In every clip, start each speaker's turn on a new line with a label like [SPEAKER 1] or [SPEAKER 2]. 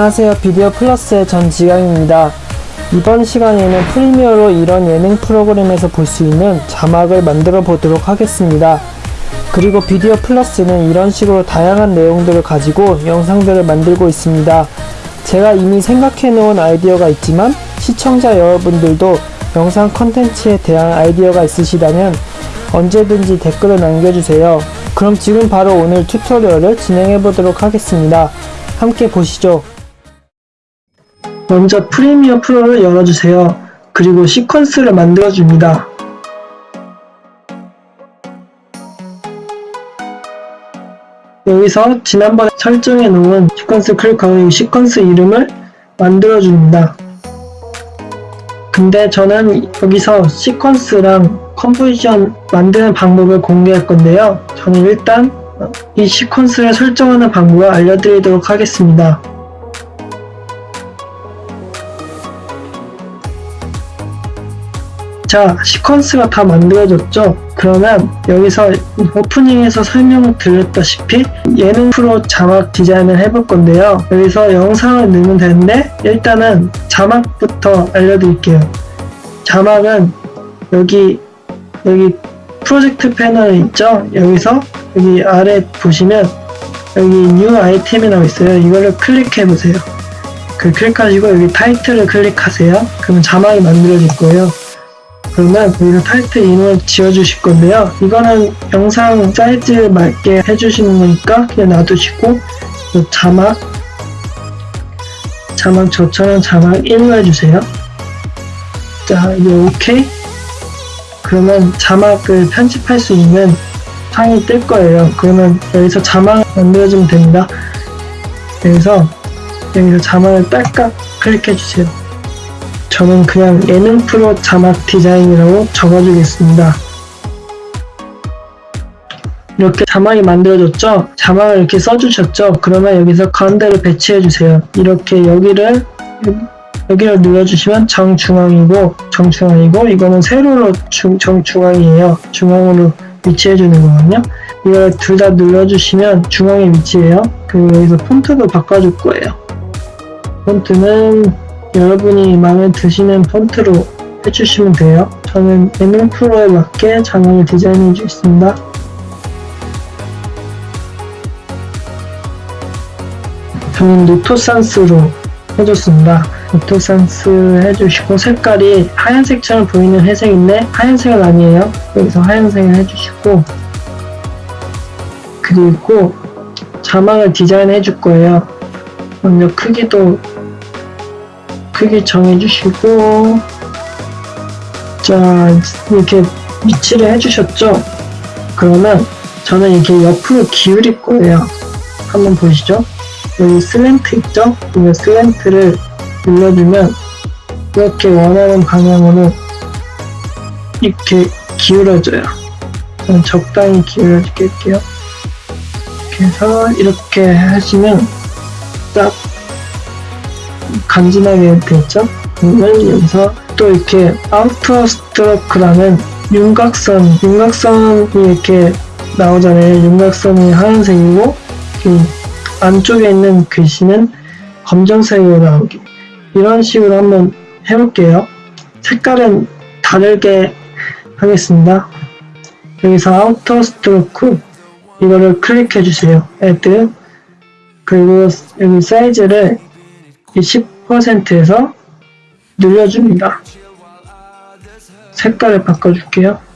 [SPEAKER 1] 안녕하세요. 비디오 플러스의 전 지강입니다. 이번 시간에는 프리미어로 이런 예능 프로그램에서 볼 수 있는 자막을 만들어 보도록 하겠습니다. 그리고 비디오 플러스는 이런 식으로 다양한 내용들을 가지고 영상들을 만들고 있습니다. 제가 이미 생각해 놓은 아이디어가 있지만 시청자 여러분들도 영상 컨텐츠에 대한 아이디어가 있으시다면 언제든지 댓글을 남겨주세요. 그럼 지금 바로 오늘 튜토리얼을 진행해 보도록 하겠습니다. 함께 보시죠. 먼저 Premiere Pro를 열어주세요. 그리고 시퀀스를 만들어줍니다. 여기서 지난번에 설정해 놓은 시퀀스 클릭하고 이 시퀀스 이름을 만들어줍니다. 근데 저는 여기서 시퀀스랑 composition 만드는 방법을 공개할 건데요. 저는 일단 이 시퀀스를 설정하는 방법을 알려드리도록 하겠습니다. 자, 시퀀스가 다 만들어졌죠? 그러면 여기서 오프닝에서 설명을 드렸다시피 예능 프로 자막 디자인을 해볼 건데요. 여기서 영상을 넣으면 되는데 일단은 자막부터 알려드릴게요. 자막은 여기 여기 프로젝트 패널 있죠? 여기서 여기 아래 보시면 여기 New Item이라고 있어요. 이거를 클릭해 보세요. 그 클릭하시고 여기 타이틀을 클릭하세요. 그러면 자막이 만들어질 거예요. 그러면 여기서 타이틀 이름을 지어주실 건데요. 이거는 영상 사이즈에 맞게 해주시는 거니까 그냥 놔두시고 이 자막 자막 저처럼 자막 1로 해주세요. 자, 이제 OK. 그러면 자막을 편집할 수 있는 창이 뜰 거예요. 그러면 여기서 자막 만들어주면 됩니다. 여기서 여기서 자막을 딸깍 클릭해 주세요. 저는 그냥 예능 프로 자막 디자인이라고 적어주겠습니다. 이렇게 자막이 만들어졌죠? 자막을 이렇게 써주셨죠? 그러면 여기서 가운데를 배치해주세요. 이렇게 여기를 여기를 눌러주시면 정중앙이고 정중앙이고 이거는 세로로 중, 정중앙이에요. 중앙으로 위치해주는 거거든요. 이걸 둘 다 눌러주시면 중앙에 위치해요. 그리고 여기서 폰트도 바꿔줄 거예요. 폰트는 여러분이 마음에 드시는 폰트로 해주시면 돼요. 저는 예능 프로에 맞게 장을 디자인해 주겠습니다. 저는 노토산스로 해줬습니다. 노토산스 해주시고 색깔이 하얀색처럼 보이는 회색인데 하얀색은 아니에요. 여기서 하얀색을 해주시고 그리고 자막을 디자인해 줄 거예요. 먼저 크기도 크게 정해주시고 자 이렇게 위치를 해주셨죠? 그러면 저는 이렇게 옆으로 기울일 거예요. 한번 보시죠. 여기 Slant 있죠? 이 Slant를 눌러주면 이렇게 원하는 방향으로 이렇게 기울어져요. 저는 적당히 기울여 줄게요. 이렇게 해서 이렇게 하시면 딱 간지나게 되었죠? 그러면 여기서 또 이렇게 Outer Stroke라는 윤곽선, 윤곽선이 이렇게 나오잖아요. 윤곽선이 하얀색이고 그 안쪽에 있는 글씨는 검정색으로 나오기 이런 식으로 한번 해볼게요. 색깔은 다르게 하겠습니다. 여기서 outer stroke 이거를 클릭해 주세요. Add 그리고 여기 사이즈를 10%에서 늘려줍니다. 색깔을 바꿔줄게요.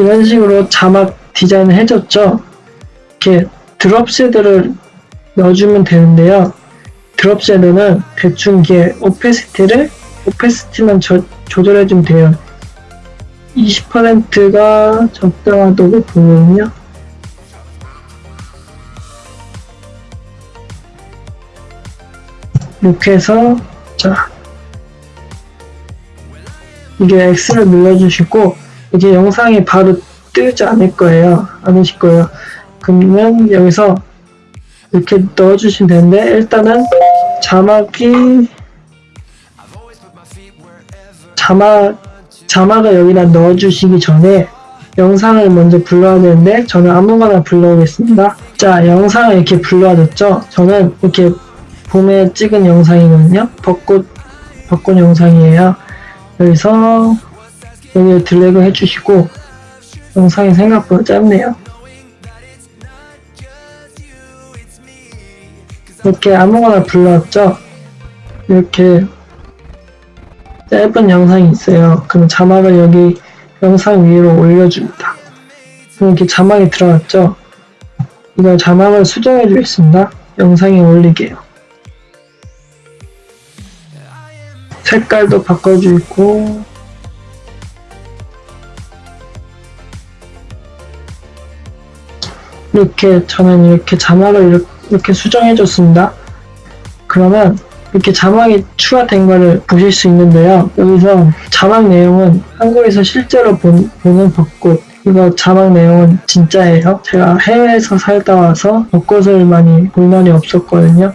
[SPEAKER 1] 이런 식으로 자막 디자인을 해줬죠. 이렇게 drop shadow를 넣어주면 되는데요. drop shadow는 대충 이게 opacity를 opacity만 조, 조절해주면 돼요. 20%가 적당하다고 보거든요. 이렇게 해서 자 이게 X를 눌러주시고 이게 영상이 바로 뜨지 않을 거예요. 않으실 거예요. 그러면 여기서 이렇게 넣어주시면 되는데 일단은 자막이 자막 자막을 여기다 넣어주시기 전에 영상을 먼저 불러야 되는데 저는 아무거나 불러오겠습니다. 자 영상을 이렇게 불러줬죠. 저는 이렇게 봄에 찍은 영상이거든요. 벚꽃 벚꽃 영상이에요. 여기서 여기 드래그 해주시고 영상이 생각보다 짧네요. 이렇게 아무거나 불러왔죠. 이렇게 짧은 영상이 있어요. 그럼 자막을 여기 영상 위로 올려줍니다. 이렇게 자막이 들어갔죠. 이거 자막을 수정해 주겠습니다. 영상에 올리게요. 색깔도 바꿔주고 이렇게 저는 이렇게 자막을 이렇게, 이렇게 수정해 줬습니다. 그러면 이렇게 자막이 추가된 거를 보실 수 있는데요. 여기서 자막 내용은 한국에서 실제로 본, 보는 벚꽃 이거 자막 내용은 진짜예요. 제가 해외에서 살다 와서 벚꽃을 많이 볼 날이 없었거든요.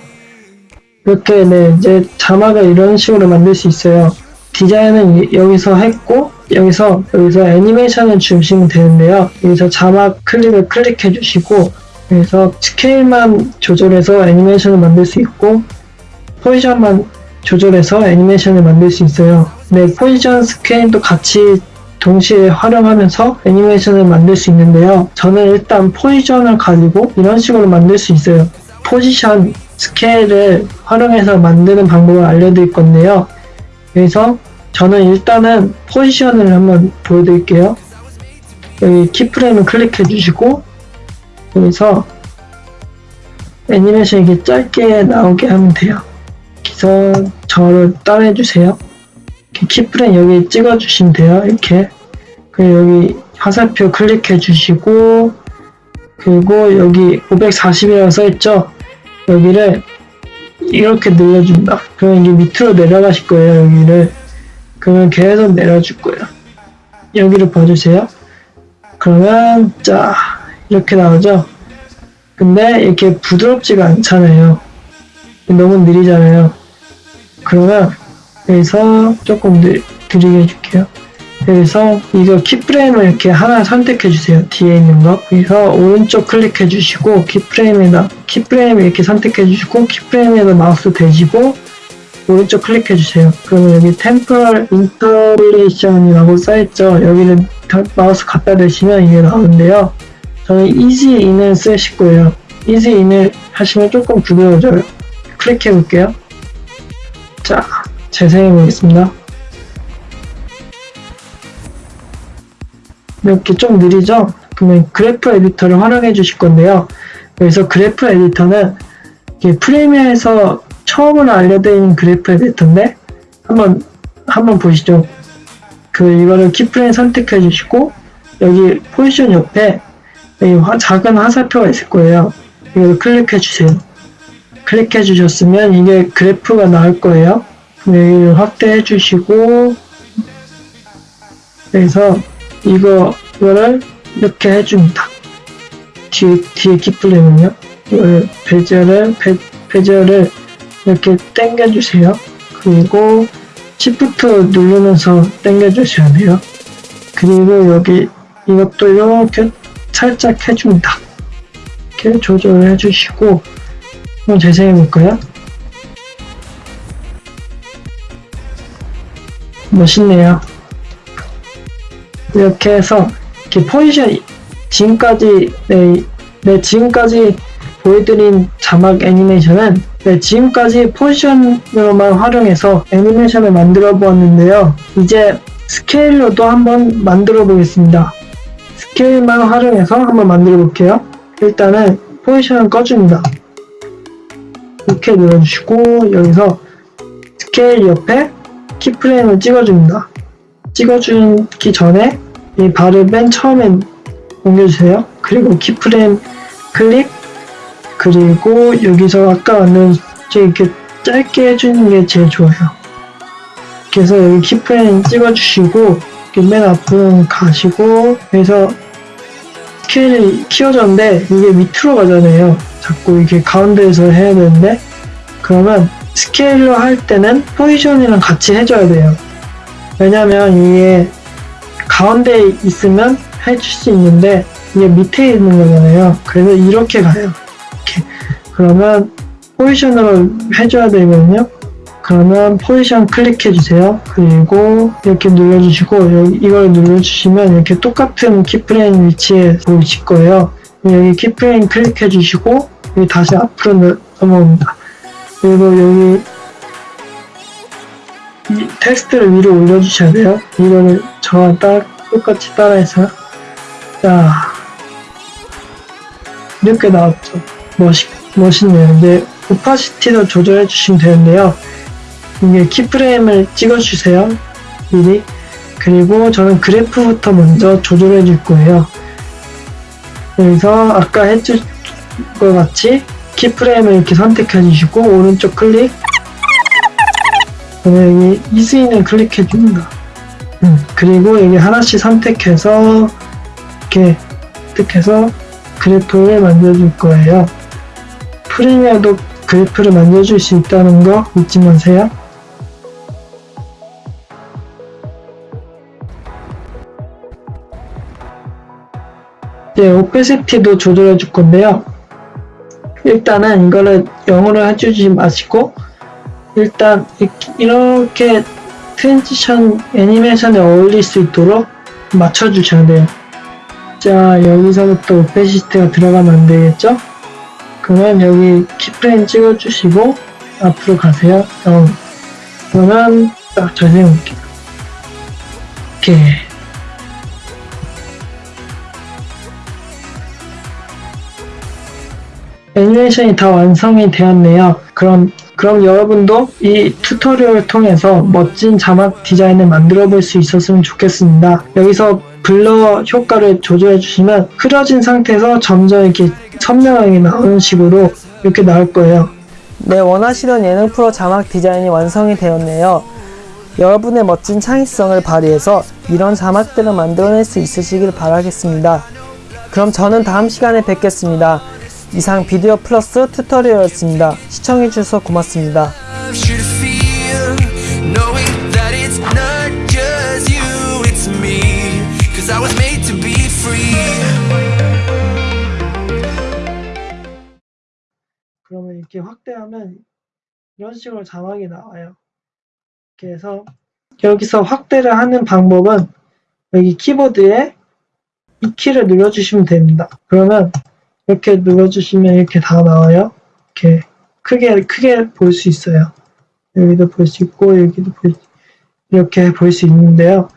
[SPEAKER 1] 이렇게 네 이제 자막을 이런 식으로 만들 수 있어요. 디자인은 이- 여기서 했고 여기서 여기서 애니메이션을 주시면 되는데요. 여기서 자막 클립을 클릭해 주시고 여기서 스케일만 조절해서 애니메이션을 만들 수 있고 포지션만 조절해서 애니메이션을 만들 수 있어요. 네, 포지션 스케일도 같이 동시에 활용하면서 애니메이션을 만들 수 있는데요. 저는 일단 포지션을 가지고 이런 식으로 만들 수 있어요. 포지션 스케일을 활용해서 만드는 방법을 알려드릴 건데요. 여기서 저는 일단은 포지션을 한번 보여드릴게요. 여기 키프레임을 클릭해 주시고 여기서 애니메이션 이렇게 짧게 나오게 하면 돼요. 그래서 저를 따라해 주세요. 키프레임 여기 찍어 주시면 돼요. 이렇게 그리고 여기 화살표 클릭해 주시고 그리고 여기 540이라고 써있죠. 여기를 이렇게 눌러준다. 그러면 이게 밑으로 내려가실 거예요. 여기를 그러면 계속 내려줄 거예요. 여기를 봐주세요. 그러면 자 이렇게 나오죠. 근데 이렇게 부드럽지가 않잖아요. 너무 느리잖아요. 그러면 여기서 조금 느, 느리게 해줄게요. 여기서 이거 keyframe을 이렇게 하나 선택해 주세요. 뒤에 있는 거. 여기서 오른쪽 클릭해 주시고 keyframe에다 keyframe 이렇게 선택해 주시고 keyframe에다 마우스 대시고 오른쪽 클릭해 주세요. 그러면 여기 temporal interpolation이라고 써있죠. 여기를 다- 마우스 갖다 대시면 이게 나오는데요. 저는 ease in을 쓰실 거예요. ease in을 하시면 조금 부드러워져요. 클릭해 볼게요. 자, 재생해 보겠습니다. 이렇게 좀 느리죠? 그러면 graph editor를 활용해 주실 건데요. 여기서 graph editor는 Premiere에서 처음으로 알려드리는 graph editor인데 한번 한번 보시죠. 그 이거를 keyframe 선택해 주시고 여기 포지션 옆에 여기 화- 작은 화살표가 있을 거예요. 이걸 클릭해 주세요. 클릭해 주셨으면 이게 그래프가 나올 거예요. 여기를 확대해 주시고 여기서 이거 이거를 이렇게 해줍니다. 뒤에 뒤에 키플레임은요. 이걸 베젤을 베, 베젤을 이렇게 당겨 주세요. 그리고 Shift 누르면서 당겨 주셔야 돼요. 그리고 여기 이것도 이렇게 살짝 해줍니다. 이렇게 조절을 해주시고 한번 재생해 볼까요? 멋있네요. 이렇게 해서 이렇게 포지션 지금까지 네, 네 지금까지 보여드린 자막 애니메이션은 네, 지금까지 포지션으로만 활용해서 애니메이션을 만들어 보았는데요. 이제 스케일로도 한번 만들어 보겠습니다. 스케일만 활용해서 한번 만들어 볼게요. 일단은 포지션을 꺼줍니다. 이렇게 눌러주시고 여기서 스케일 옆에 keyframe을 찍어줍니다. 찍어주기 전에 이 바를 맨 처음에 옮겨주세요. 그리고 keyframe 클릭 그리고 여기서 아까 저 이렇게 짧게 해주는 게 제일 좋아요. 그래서 여기 키프레임 찍어주시고 이렇게 맨 앞으로 가시고 그래서 스케일이 키워졌는데 이게 밑으로 가잖아요. 자꾸 이게 가운데에서 해야 되는데 그러면 스케일로 할 때는 포지션이랑 같이 해줘야 돼요. 왜냐면 이게 가운데 있으면 해줄 수 있는데 이게 밑에 있는 거잖아요. 그래서 이렇게 가요. 그러면 포지션으로 해줘야 되거든요. 그러면 포지션 클릭해 주세요. 그리고 이렇게 눌러주시고 이걸 눌러주시면 이렇게 똑같은 keyframe 위치에 보이실 거예요. 여기 keyframe 클릭해 주시고 여기 다시 앞으로 넘- 넘어옵니다. 그리고 여기 이 텍스트를 위로 올려주셔야 돼요. 이거를 저와 따, 똑같이 따라해서 자 이렇게 나왔죠. 멋있, 멋있네요. 이제 오파시티도 조절해 주시면 되는데요. 이게 키프레임을 찍어주세요. 미리. 그리고 저는 그래프부터 먼저 조절해 줄 거예요. 여기서 아까 해줄 것 같이 키프레임을 이렇게 선택해 주시고 오른쪽 클릭 그다음에 여기 이스인을 클릭해 줍니다. 음, 그리고 여기 하나씩 선택해서 이렇게 선택해서 그래프를 만들어 줄 거예요. 프리미어도 그래프를 만들어줄 수 있다는 거 잊지 마세요. 이제 오페시티도 조절해 줄 건데요. 일단은 이거를 영어로 해주지 마시고 일단 이- 이렇게 transition 애니메이션에 어울릴 수 있도록 맞춰주셔야 돼요. 자 여기서부터 opacity가 들어가면 안 되겠죠? 그러면 여기 keyframe 찍어주시고 앞으로 가세요. 어, 그러면 딱 잘생길게요. 이렇게 애니메이션이 다 완성이 되었네요. 그럼 그럼 여러분도 이 tutorial을 통해서 멋진 자막 디자인을 만들어 볼 수 있었으면 좋겠습니다. 여기서 blur 효과를 조절해 주시면 흐려진 상태에서 점점 이렇게 선명하게 나오는 식으로 이렇게 나올 거예요.
[SPEAKER 2] 네, 원하시던 예능 프로 자막 디자인이 완성이 되었네요. 여러분의 멋진 창의성을 발휘해서 이런 자막들을 만들어낼 수 있으시길 바라겠습니다. 그럼 저는 다음 시간에 뵙겠습니다. 이상 비디오 플러스 튜토리얼이었습니다. 시청해주셔서 고맙습니다.
[SPEAKER 3] loves you to
[SPEAKER 1] 그러면 이렇게 확대하면 이런 식으로 자막이 나와요. 해서 여기서 확대를 하는 방법은 여기 키보드에 이 키를 눌러주시면 됩니다. 그러면 이렇게 눌러주시면 이렇게 다 나와요. 이렇게 크게 크게 볼 수 있어요. 여기도 볼 수 있고 여기도 볼 수- 이렇게 볼 수 있는데요.